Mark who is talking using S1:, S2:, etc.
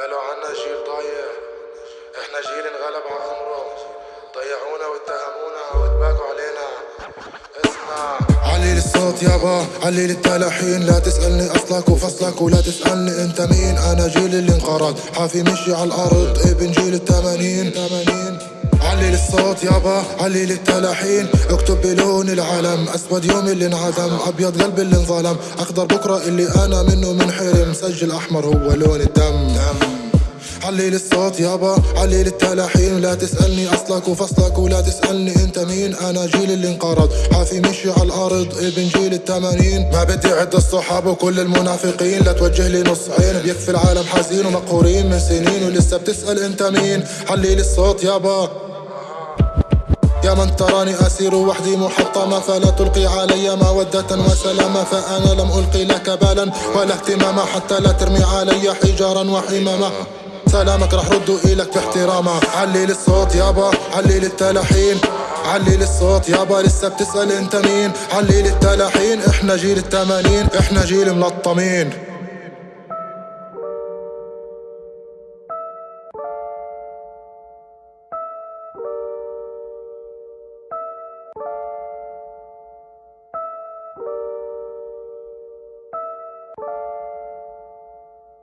S1: قالوا عنا جيل ضايع. إحنا جيل انغلب على أمره. ضيعونا واتهمونا واتباكوا علينا. اسمع. علي الصوت يابا علي التلاحين لا تسألني أصلك وفصلك ولا تسألني أنت مين. أنا جيل اللي انقرض حافي مشي على الأرض. ابن جيل التمانين. علي الصوت يابا علي التلحين اكتب بلون العلم أسود يوم اللي انعدم أبيض قلب اللي انظلم. أخضر بكرة اللي أنا منه منحرم. سجل أحمر هو لون الدم. علي الصوت يابا علي التلحين لا تسألني أصلك وفصلك ولا تسألني أنت مين. أنا جيل اللي انقرض. حافي مشي على الأرض ابن جيل التمانين. ما بدي أعد الصحاب وكل المنافقين. لا توجه لي نص عين بيكفي العالم حزين ومقهورين من سنين. ولسه بتسأل أنت مين. علي الصوت يابا يا من تراني أسير وحدي محطمة فلا تلقي علي مودة وسلاما فأنا لم ألقي لك بالا ولا اهتماما حتى لا ترمي علي حجارا وحماما سلامك رح ردوا إلك باحتراما علي للصوت يابا علي للتلحين علي للصوت يابا لسه بتسأل أنت مين؟ علي للتلحين إحنا جيل التمانين إحنا جيل ملطمين.